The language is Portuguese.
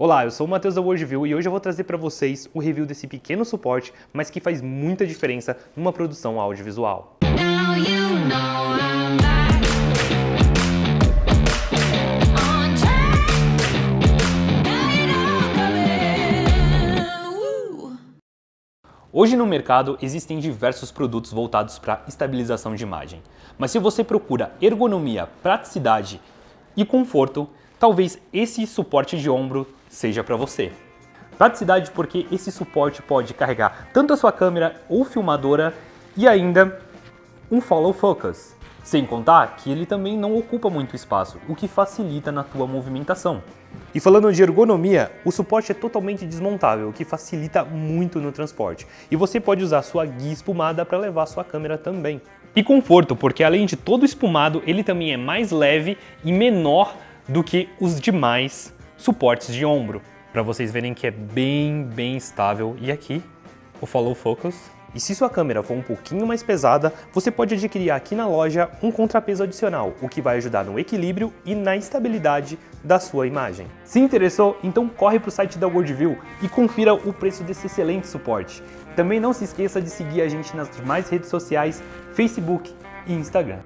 Olá, eu sou o Matheus da Worldview e hoje eu vou trazer para vocês o review desse pequeno suporte, mas que faz muita diferença numa produção audiovisual. Hoje no mercado existem diversos produtos voltados para estabilização de imagem, mas se você procura ergonomia, praticidade e conforto, talvez esse suporte de ombro seja para você. Praticidade porque esse suporte pode carregar tanto a sua câmera ou filmadora e ainda um follow focus. Sem contar que ele também não ocupa muito espaço, o que facilita na tua movimentação. E falando de ergonomia, o suporte é totalmente desmontável, o que facilita muito no transporte. E você pode usar sua guia espumada para levar sua câmera também. E conforto, porque além de todo espumado, ele também é mais leve e menor do que os demais suportes de ombro, para vocês verem que é bem, bem estável. E aqui, o Follow Focus. E se sua câmera for um pouquinho mais pesada, você pode adquirir aqui na loja um contrapeso adicional, o que vai ajudar no equilíbrio e na estabilidade da sua imagem. Se interessou, então corre para o site da Worldview e confira o preço desse excelente suporte. Também não se esqueça de seguir a gente nas demais redes sociais, Facebook e Instagram.